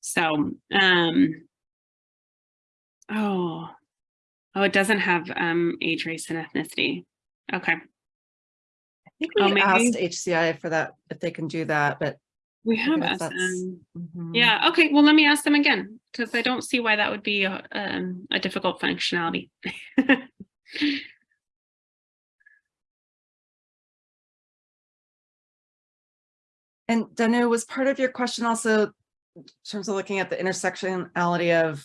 Speaker 2: So, um, oh, oh, it doesn't have um, age, race, and ethnicity. Okay.
Speaker 3: I think
Speaker 2: Oh,
Speaker 3: we
Speaker 2: maybe-
Speaker 3: asked HCI for that, if they can do that, but.
Speaker 2: We have
Speaker 3: guess that's-
Speaker 2: SM.
Speaker 3: mhm.
Speaker 2: Yeah, okay, well, let me ask them again, because I don't see why that would be a, um, a difficult functionality.
Speaker 3: And Danu, was part of your question also in terms of looking at the intersectionality of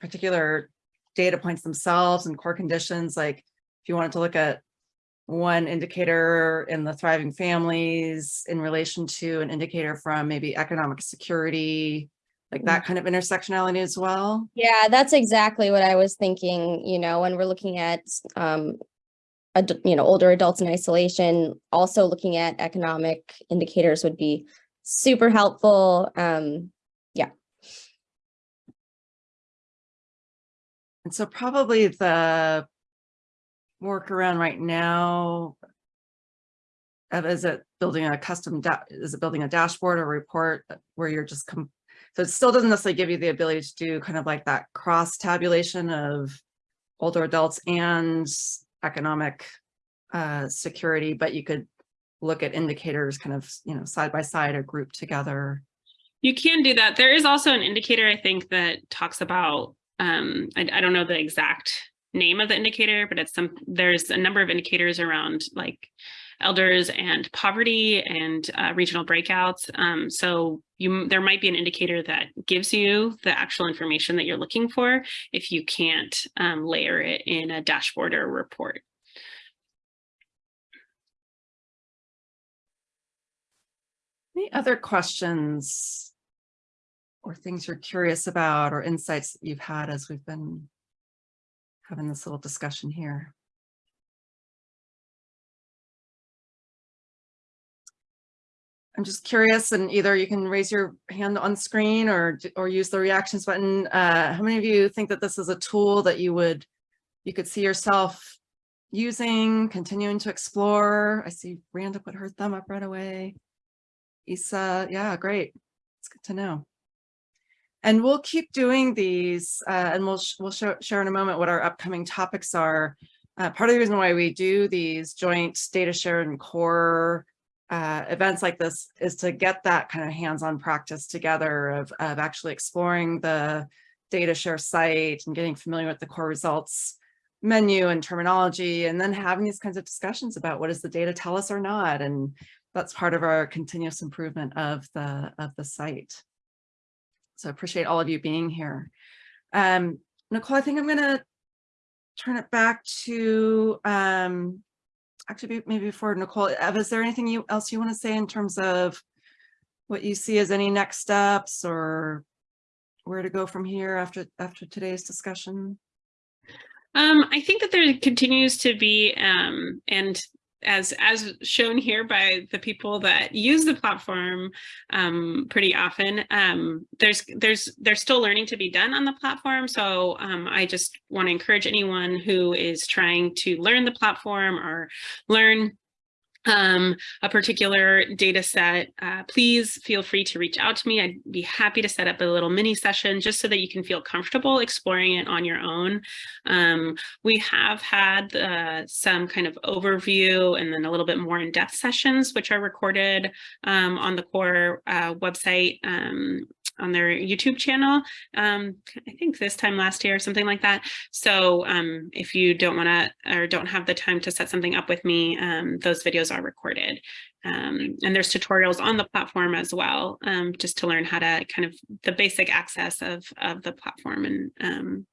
Speaker 3: particular data points themselves and core conditions, like if you wanted to look at one indicator in the thriving families in relation to an indicator from maybe economic security, like that kind of intersectionality as well?
Speaker 7: Yeah, that's exactly what I was thinking, you know, when we're looking at, um, you know, older adults in isolation, also looking at economic indicators would be super helpful. Um, yeah.
Speaker 3: And so probably the workaround right now is it building a custom, is it building a dashboard or report where you're just, so it still doesn't necessarily give you the ability to do kind of like that cross tabulation of older adults and economic uh, security, but you could look at indicators kind of, you know, side by side or grouped together.
Speaker 2: You can do that. There is also an indicator, I think, that talks about, um, I, I don't know the exact name of the indicator, but it's some, there's a number of indicators around like elders and poverty and uh, regional breakouts. Um, so you, there might be an indicator that gives you the actual information that you're looking for if you can't um, layer it in a dashboard or report.
Speaker 3: Any other questions? Or things you're curious about or insights that you've had as we've been having this little discussion here? I'm just curious and either you can raise your hand on screen or, or use the reactions button. Uh, how many of you think that this is a tool that you would, you could see yourself using, continuing to explore? I see Randa put her thumb up right away. Isa, yeah, great. It's good to know. And we'll keep doing these uh, and we'll, sh- we'll show, share in a moment what our upcoming topics are. Uh, part of the reason why we do these joint data share and core uh, events like this is to get that kind of hands-on practice together of, of actually exploring the data share site and getting familiar with the core results menu and terminology, and then having these kinds of discussions about what does the data tell us or not, and that's part of our continuous improvement of the of the site. So appreciate all of you being here. Um, Nicole, I think I'm gonna turn it back to um, actually maybe before Nicole, Eva, is there anything you else you want to say in terms of what you see as any next steps or where to go from here after after today's discussion?
Speaker 2: Um, I think that there continues to be, um, and as as shown here by the people that use the platform um, pretty often, um, there's there's there's still learning to be done on the platform. So um, I just want to encourage anyone who is trying to learn the platform or learn um, a particular data set, uh, please feel free to reach out to me. I'd be happy to set up a little mini session just so that you can feel comfortable exploring it on your own. Um, we have had uh, some kind of overview and then a little bit more in-depth sessions, which are recorded um, on the core uh, website um, on their YouTube channel, um, I think this time last year or something like that. So um, if you don't want to or don't have the time to set something up with me, um, those videos are recorded. Um, and there's tutorials on the platform as well, um, just to learn how to kind of the basic access of, of the platform and um,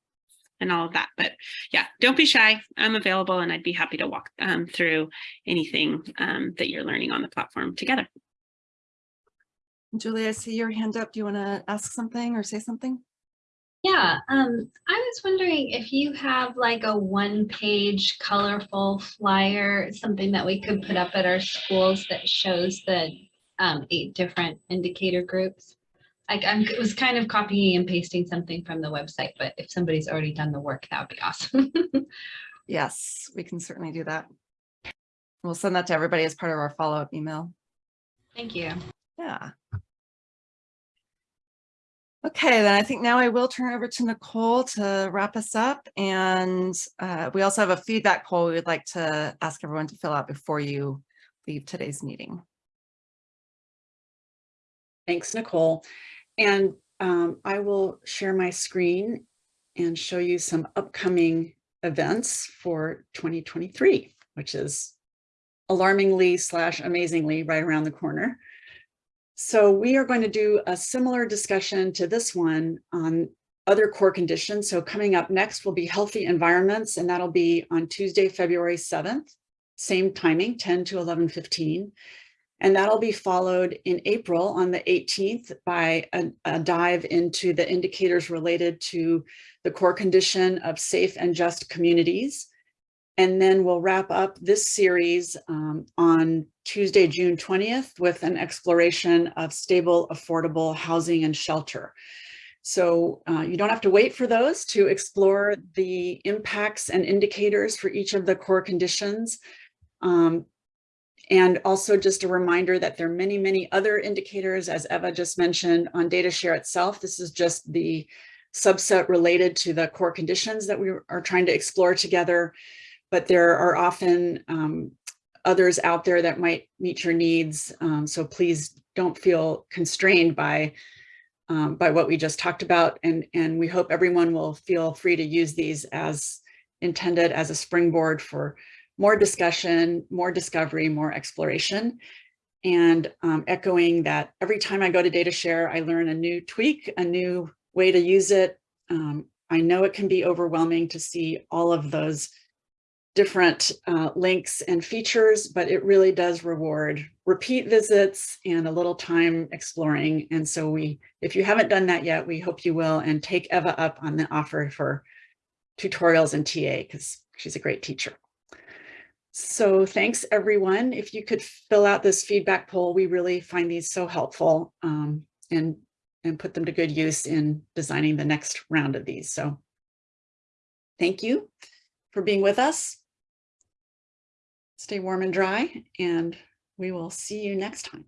Speaker 2: and all of that. But yeah, don't be shy. I'm available and I'd be happy to walk through anything that you're learning on the platform together.
Speaker 3: Julie, I see your hand up. Do you want to ask something or say something?
Speaker 4: Yeah, um, I was wondering if you have like a one page colorful flyer, something that we could put up at our schools that shows the um, eight different indicator groups. Like I was kind of copying and pasting something from the website, but if somebody's already done the work, that would be awesome.
Speaker 3: yes, we can certainly do that. We'll send that to everybody as part of our follow-up email.
Speaker 4: Thank you.
Speaker 3: Yeah. Okay, then I think now I will turn over to Nicole to wrap us up. And uh, we also have a feedback poll we would like to ask everyone to fill out before you leave today's meeting.
Speaker 1: Thanks, Nicole. And um, I will share my screen and show you some upcoming events for 2023, which is alarmingly slash amazingly right around the corner. So we are going to do a similar discussion to this one on other core conditions. So coming up next will be healthy environments, and that'll be on Tuesday, February 7th, same timing, 10 to 11.15. And that'll be followed in April on the 18th by a, a, dive into the indicators related to the core condition of safe and just communities. And then we'll wrap up this series um, on Tuesday, June 20th with an exploration of stable, affordable housing and shelter. So uh, you don't have to wait for those to explore the impacts and indicators for each of the core conditions. Um, and also just a reminder that there are many, many other indicators, as Eva just mentioned, on DataShare itself. This is just the subset related to the core conditions that we are trying to explore together but there are often um, others out there that might meet your needs. Um, so please don't feel constrained by um, by what we just talked about. And, and we hope everyone will feel free to use these as intended as a springboard for more discussion, more discovery, more exploration. And um, echoing that every time I go to DataShare, I learn a new tweak, a new way to use it. Um, I know it can be overwhelming to see all of those different uh, links and features, but it really does reward repeat visits and a little time exploring. And so we, if you haven't done that yet, we hope you will and take Eva up on the offer for tutorials and TA because she's a great teacher. So thanks everyone. If you could fill out this feedback poll, we really find these so helpful um, and, and put them to good use in designing the next round of these. So thank you for being with us stay warm and dry, and we will see you next time.